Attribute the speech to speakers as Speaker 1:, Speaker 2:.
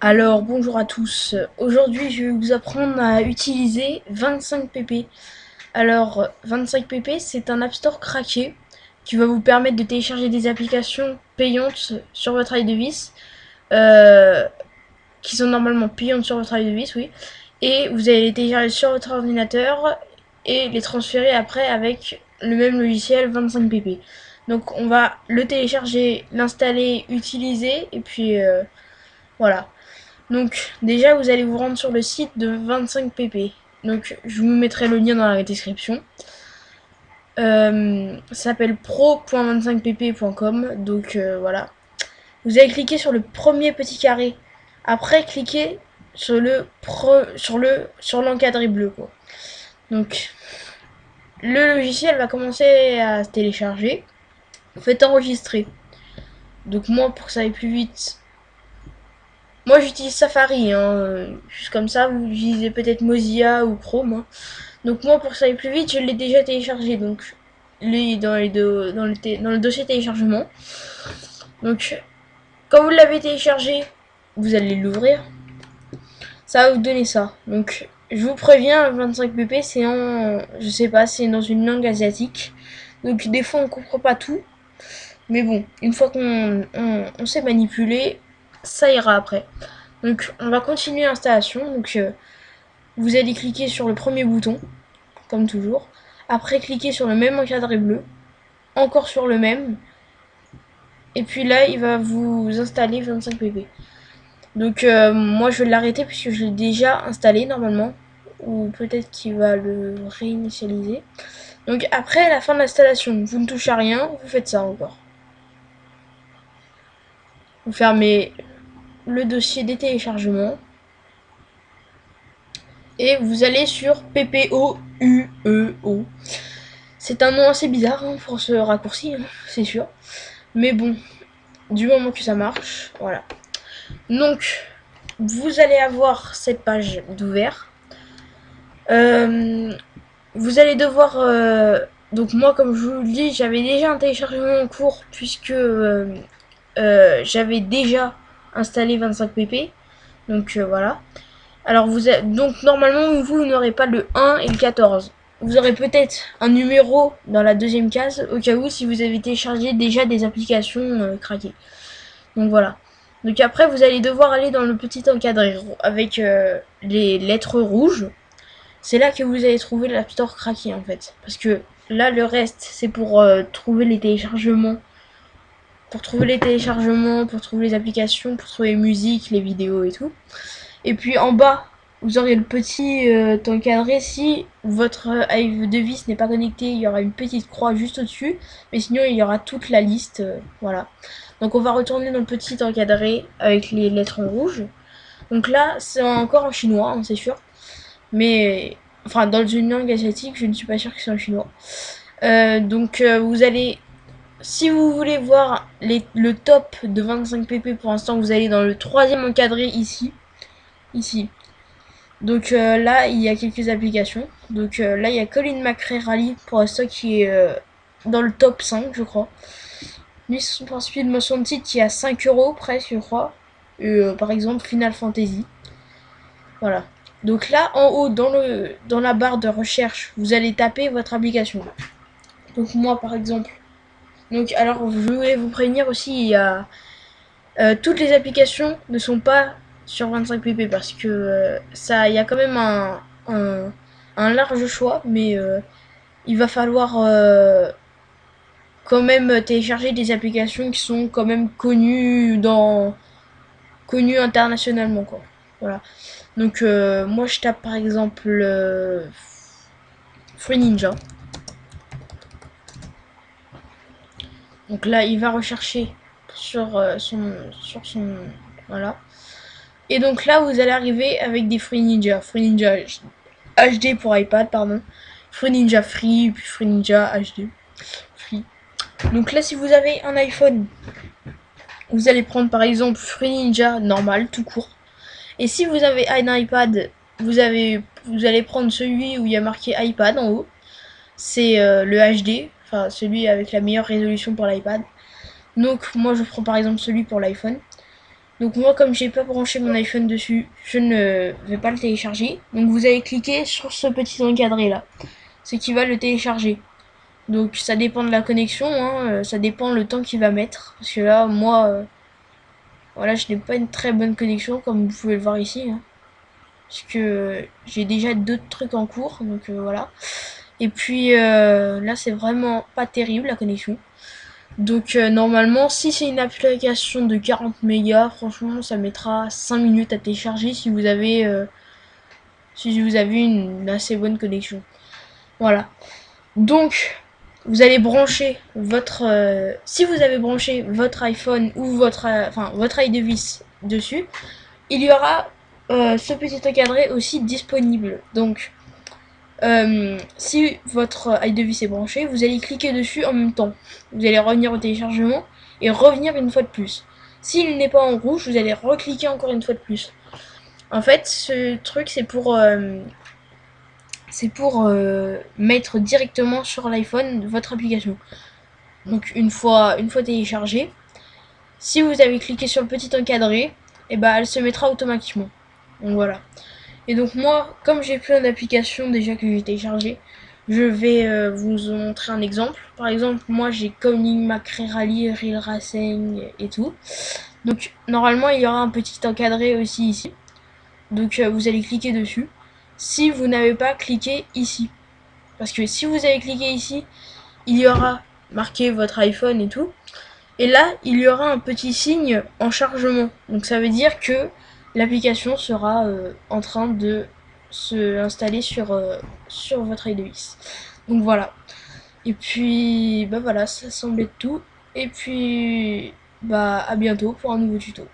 Speaker 1: Alors bonjour à tous, aujourd'hui je vais vous apprendre à utiliser 25pp. Alors 25pp c'est un App Store craqué qui va vous permettre de télécharger des applications payantes sur votre iDevice euh, qui sont normalement payantes sur votre iDevice, oui. Et vous allez les télécharger sur votre ordinateur et les transférer après avec le même logiciel 25pp. Donc on va le télécharger, l'installer, utiliser et puis euh, voilà. Donc déjà vous allez vous rendre sur le site de 25pp. Donc je vous mettrai le lien dans la description. Euh, s'appelle pro.25pp.com. Donc euh, voilà. Vous allez cliquer sur le premier petit carré. Après cliquez sur le l'encadré bleu. Donc le logiciel va commencer à se télécharger. Vous faites enregistrer. Donc moi pour que ça aille plus vite, moi j'utilise Safari, hein, juste comme ça, vous utilisez peut-être Mozilla ou Chrome. Hein. Donc moi pour ça aille plus vite, je l'ai déjà téléchargé, donc les, dans, les le dans le dossier téléchargement. Donc quand vous l'avez téléchargé, vous allez l'ouvrir. Ça va vous donner ça. Donc je vous préviens, 25pp c'est en, je sais pas, c'est dans une langue asiatique. Donc des fois on comprend pas tout. Mais bon, une fois qu'on on sait manipuler, ça ira après. Donc on va continuer l'installation. Donc euh, vous allez cliquer sur le premier bouton, comme toujours. Après cliquer sur le même encadré bleu. Encore sur le même. Et puis là il va vous installer 25 pp. Donc euh, moi je vais l'arrêter puisque je l'ai déjà installé normalement. Ou peut-être qu'il va le réinitialiser. Donc après la fin de l'installation, vous ne touchez à rien, vous faites ça encore. Vous fermez le dossier des téléchargements. Et vous allez sur PPOUEO. C'est un nom assez bizarre hein, pour ce raccourci, hein, c'est sûr. Mais bon, du moment que ça marche, voilà. Donc, vous allez avoir cette page d'ouvert. Euh, vous allez devoir... Euh, donc moi, comme je vous le dis, j'avais déjà un téléchargement en cours puisque euh, j'avais déjà installer 25 pp. Donc euh, voilà. Alors vous êtes, donc normalement vous n'aurez pas le 1 et le 14. Vous aurez peut-être un numéro dans la deuxième case au cas où si vous avez téléchargé déjà des applications euh, craquées. Donc voilà. Donc après vous allez devoir aller dans le petit encadré avec euh, les lettres rouges. C'est là que vous allez trouver l'App Store craqué en fait. Parce que là le reste c'est pour trouver les téléchargements pour trouver les téléchargements, pour trouver les applications, pour trouver les musiques, les vidéos et tout. Et puis en bas, vous aurez le petit euh, encadré. Si votre euh, device n'est pas connecté, il y aura une petite croix juste au-dessus. Mais sinon, il y aura toute la liste. Euh, voilà. Donc on va retourner dans le petit encadré avec les lettres en rouge. Donc là, c'est encore en chinois, hein, c'est sûr. Mais, enfin, dans une langue asiatique, je ne suis pas sûr que c'est en chinois. donc vous allez si vous voulez voir le top de 25 pp pour l'instant, vous allez dans le troisième encadré ici. Ici. Donc euh, là, il y a quelques applications. Donc euh, là, il y a Colin McRae Rally pour l'instant qui est euh, dans le top 5, je crois. Lui, son principe de motion de titre qui à 5 euros presque, je crois. par exemple, Final Fantasy. Voilà. Donc là, en haut, dans la barre de recherche, vous allez taper votre application. Donc moi, par exemple, donc, alors, je voulais vous prévenir aussi, il y a... Euh, toutes les applications ne sont pas sur 25pp parce que euh, ça, y a quand même un, un, large choix, mais euh, il va falloir quand même télécharger des applications qui sont quand même connues dans connues internationalement quoi. Voilà. Donc moi je tape par exemple Free Ninja. Donc là, il va rechercher sur euh, son, sur voilà. Et donc là, vous allez arriver avec des Free Ninja, Free Ninja HD pour iPad, pardon, Free Ninja Free, puis Free Ninja HD, Free. Donc là, si vous avez un iPhone, vous allez prendre par exemple Free Ninja normal, tout court. Et si vous avez un iPad, vous allez prendre celui où il y a marqué iPad en haut. C'est euh, le HD, celui avec la meilleure résolution pour l'iPad. Donc moi je prends par exemple celui pour l'iPhone. Donc moi comme j'ai pas branché mon iPhone dessus, je ne vais pas le télécharger. Donc vous allez cliquer sur ce petit encadré là, ce qui va le télécharger. Donc ça dépend de la connexion, hein, euh, ça dépend le temps qu'il va mettre. Parce que là, moi, euh, voilà, je n'ai pas une très bonne connexion comme vous pouvez le voir ici. Hein. parce que j'ai déjà d'autres trucs en cours, donc euh, voilà. Et puis là, c'est vraiment pas terrible la connexion. Donc normalement, si c'est une application de 40 mégas, franchement, ça mettra 5 minutes à télécharger si vous avez, si vous avez une assez bonne connexion. Voilà. Donc, vous allez brancher votre... Euh, si vous avez branché votre iPhone ou votre, euh, enfin, votre iDevice dessus, il y aura euh, ce petit encadré aussi disponible. Donc, si votre iDevice est branché, vous allez cliquer dessus en même temps. Vous allez revenir au téléchargement et revenir une fois de plus. S'il n'est pas en rouge, vous allez recliquer encore une fois de plus. En fait, ce truc, c'est pour c'est pour euh, mettre directement sur l'iPhone votre application. Donc une fois, une fois téléchargée, si vous avez cliqué sur le petit encadré, et eh ben elle se mettra automatiquement. Donc voilà. Et donc moi, comme j'ai plein d'applications déjà que j'ai téléchargées, je vais euh, vous montrer un exemple. Par exemple, moi j'ai Coming Macré Rally, Real Racing et tout. Donc normalement il y aura un petit encadré aussi ici. Donc euh, vous allez cliquer dessus si vous n'avez pas cliqué ici. Parce que si vous avez cliqué ici, il y aura marqué votre iPhone et tout. Et là, il y aura un petit signe en chargement. Donc ça veut dire que l'application sera euh, en train de se installer sur, euh, sur votre iDevice. Donc voilà. Et puis, bah voilà, ça semble être tout. Et puis, bah à bientôt pour un nouveau tuto.